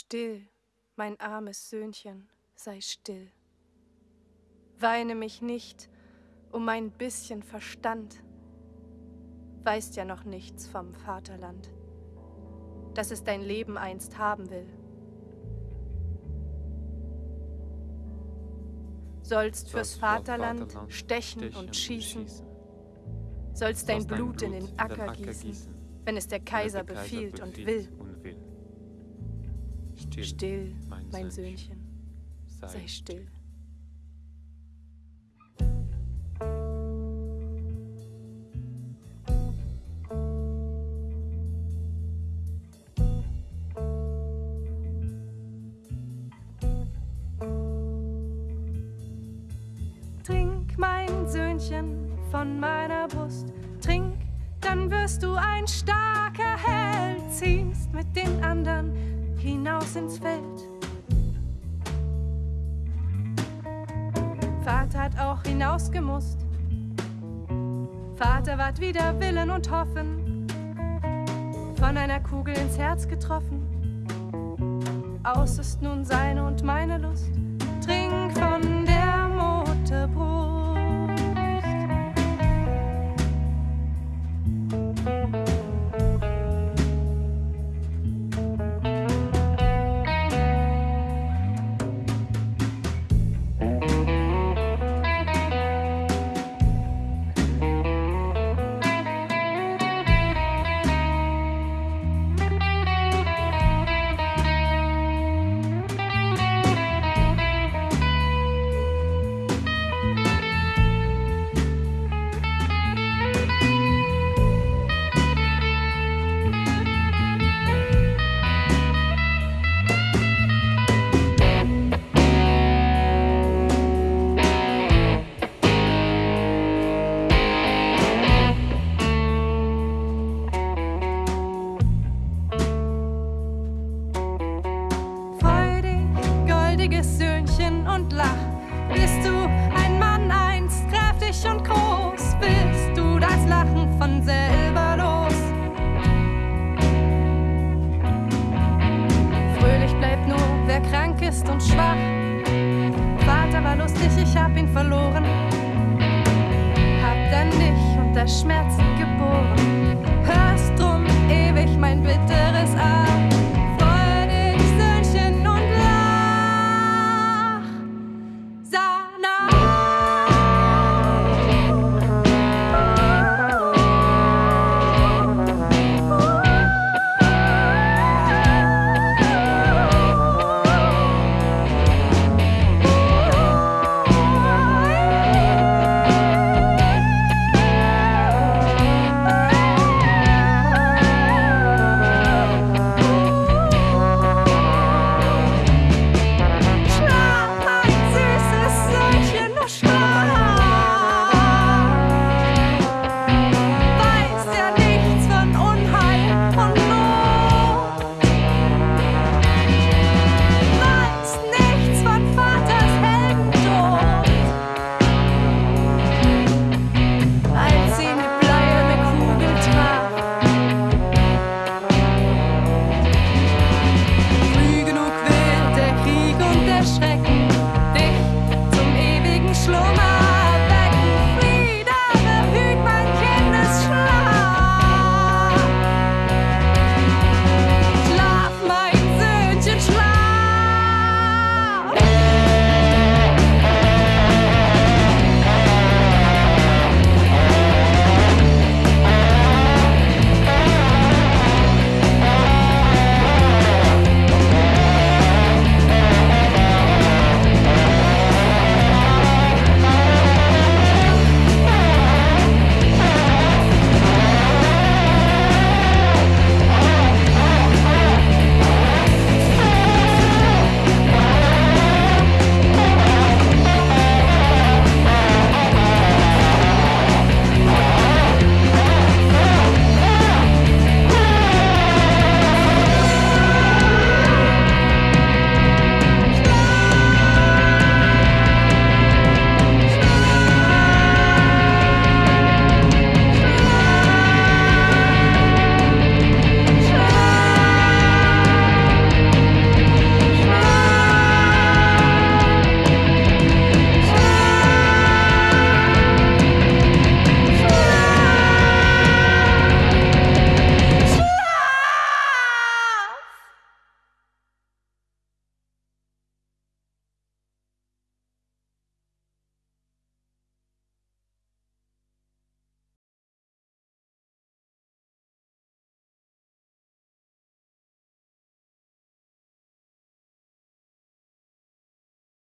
Still, mein armes Söhnchen, sei still. Weine mich nicht um mein bisschen Verstand. Weißt ja noch nichts vom Vaterland, dass es dein Leben einst haben will. Sollst fürs Vaterland stechen und schießen, sollst dein Blut in den Acker gießen, wenn es der Kaiser befiehlt und will. Still, mein Söhnchen, sei still. Trink, mein Söhnchen, von meiner Brust, trink, dann wirst du ein starker Held, ziehst mit den anderen hinaus ins Feld. Vater hat auch hinausgemusst. Vater ward wieder Willen und Hoffen, von einer Kugel ins Herz getroffen. Aus ist nun seine und meine Lust. Trink von goldiges Söhnchen, und lach. Bist du ein Mann einst, kräftig und groß, bist du das Lachen von selber los. Fröhlich bleibt nur, wer krank ist und schwach. Vater war lustig, ich hab ihn verloren. Hab dann dich unter Schmerzen geboren.